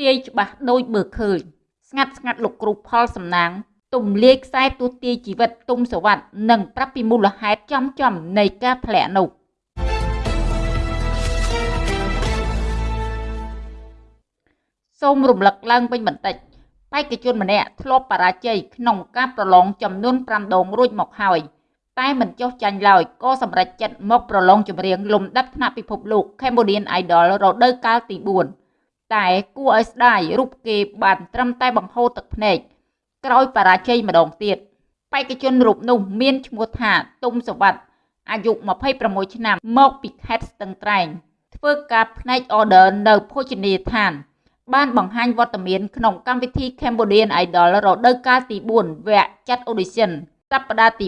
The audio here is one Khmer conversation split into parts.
ទាយច្បាស់ដូចមើលឃើញស្ងាត់ស្ងាត់លោកគ្រូផលសំណាងទំលាយខ្សែទូទាយជីវិតទុំសវັດនិងប្រាប់ពីមូលហេតុចំចំនៃការធ្លាក់នោះសូមរំលឹកឡើងវិញបន្តិចបេក្ខជនម្នាក់ធ្លាប់បរាជ័យក្នុងការប្រឡងចំនួន5ដងរួចមកហើយតែមិនចុះចាញ់ឡើយក៏សម្រេចចិត្តមកប្រឡងចម្រៀងលំដាប់ថ្នាក់ពិភពលោក Cambodian Idol រដូវកាលទី4 តែគួរឲ្យស្ដាយរូបគេបានត្រឹមតែបង្ហូរទឹកភ្នែកក្រោយបរាជ័យម្ដងទៀតបេក្ខជនរូបនោះមានឈ្មោះថាទុំសវັດអាយុ26ឆ្នាំមកពីខេត្តស្ទឹងត្រែង ធ្វើការផ្នែក order នៅភោជនីយដ្ឋាន បានបង្ហាញវត្តមានក្នុងកម្មវិធី Cambodian Idol រដូវកាលទី4វគ្គចាត់ audition សប្តាហ៍ទី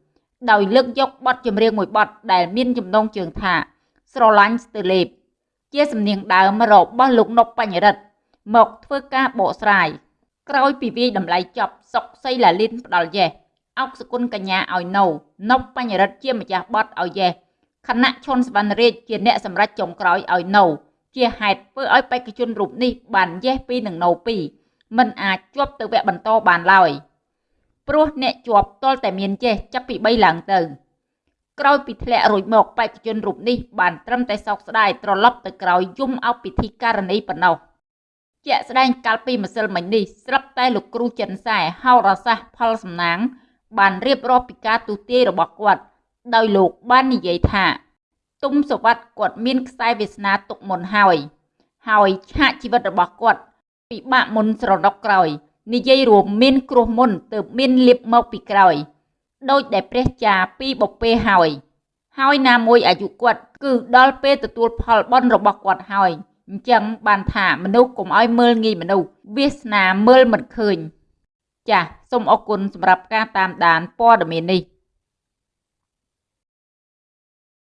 4ដោយលើកយកបទចម្រៀងមួយបទដែលមានចំណងជើងថាស្រឡាញ់ស្ទើលេប ជាសំនៀងដើមរបស់លោកនុកបញ្ញរិទ្ធមកធ្វើការបកស្រាយក្រោយពីវាយតម្លៃចប់សុកសីឡាលីនផ្ដាល់យេសអុកសគុណកញ្ញាឲ្យនៅនុបបញ្ញរិទ្ធជាម្ចាស់បទឲ្យយេសខណៈឈុនសវណ្ណរាជជាអ្នកសម្រេចចុងក្រោយឲ្យនៅជាហេតុធ្វើឲ្យបេក្ខជនរូបនេះបានយេស2និងណូ2មិនអាចជាប់ទៅវគ្គបន្តបានឡើយព្រោះអ្នកជាប់ទាល់តែមានចេះចាប់ពី3ឡើងទៅ ក្រោយពីធ្លាក់រួចមកបេក្ខជនរូបនេះបានត្រឹមតែសោកស្ដាយត្រឡប់ទៅក្រោយយំអោបពិធីការនីប៉ុណ្ណោះជាក់ស្ដែងកាលពីម្សិលមិញនេះស្រាប់តែលោកគ្រូចិនសែហោរសាស្ត្រផលសំណាង បានរៀបរាប់ពីការទូទាយរបស់គាត់ដោយលោកបាននិយាយថា ទុំសវັດគាត់មានខ្សែវាសនាទុកមុនហើយ ហើយឆាកជីវិតរបស់គាត់ពិបាកមុនស្រដុកក្រោយនិយាយរួមមានគ្រោះមុនទើបមានលៀបមកពីក្រោយ ដោយដែលព្រះចាពីបពេហើយ ហើយណាមួយអាយុគាត់ គឺដល់ពេលទទួលផលបន់របស់គាត់ហើយអញ្ចឹងបានថាមនុស្សកុំឲ្យមើលងាយមនុស្សវាសនាមើលមិនឃើញ ចាសសូមអរគុណសម្រាប់ការតាមដានព័ត៌មាននេះ